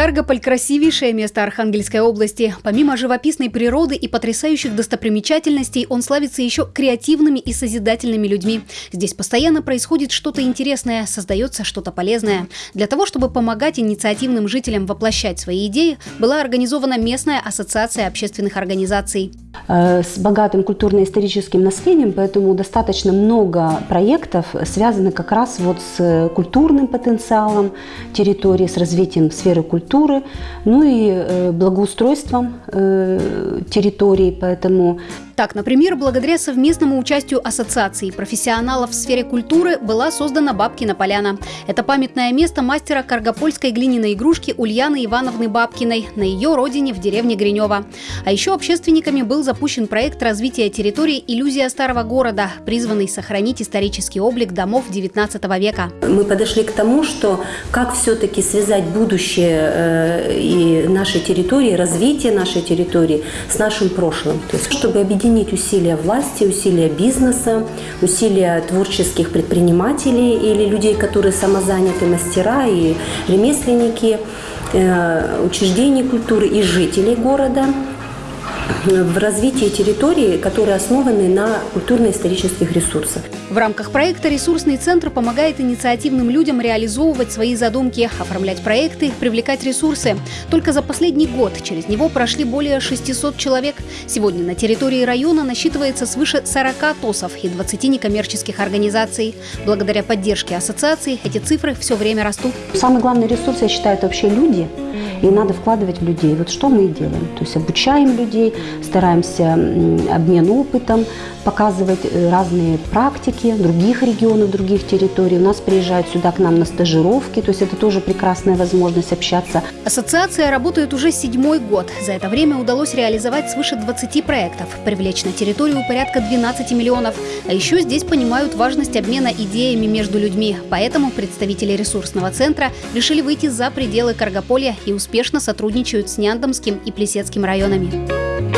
Каргополь – красивейшее место Архангельской области. Помимо живописной природы и потрясающих достопримечательностей, он славится еще креативными и созидательными людьми. Здесь постоянно происходит что-то интересное, создается что-то полезное. Для того, чтобы помогать инициативным жителям воплощать свои идеи, была организована местная ассоциация общественных организаций. Э, с богатым культурно-историческим наследием, поэтому достаточно много проектов связаны как раз вот с культурным потенциалом территории, с развитием сферы культуры, ну и э, благоустройством э, территории, поэтому так, например, благодаря совместному участию ассоциации профессионалов в сфере культуры была создана Бабкина поляна. Это памятное место мастера каргопольской глиняной игрушки Ульяны Ивановны Бабкиной на ее родине в деревне Гринева. А еще общественниками был запущен проект развития территории «Иллюзия старого города», призванный сохранить исторический облик домов XIX века. Мы подошли к тому, что как все-таки связать будущее э, и нашей территории, развитие нашей территории с нашим прошлым. То есть, чтобы объединить объединить усилия власти, усилия бизнеса, усилия творческих предпринимателей или людей, которые самозаняты, мастера и ремесленники, э, учреждений культуры и жителей города – в развитии территории, которые основаны на культурно-исторических ресурсах. В рамках проекта «Ресурсный центр» помогает инициативным людям реализовывать свои задумки, оформлять проекты, привлекать ресурсы. Только за последний год через него прошли более 600 человек. Сегодня на территории района насчитывается свыше 40 ТОСов и 20 некоммерческих организаций. Благодаря поддержке ассоциаций эти цифры все время растут. Самый главный ресурс, я считаю, это вообще люди – и надо вкладывать в людей. Вот что мы и делаем. То есть обучаем людей, стараемся обмен опытом, показывать э, разные практики других регионов, других территорий. У нас приезжают сюда к нам на стажировки, то есть это тоже прекрасная возможность общаться. Ассоциация работает уже седьмой год. За это время удалось реализовать свыше 20 проектов, привлечь на территорию порядка 12 миллионов. А еще здесь понимают важность обмена идеями между людьми. Поэтому представители ресурсного центра решили выйти за пределы Каргополья и успешно сотрудничают с Няндомским и Плесецким районами.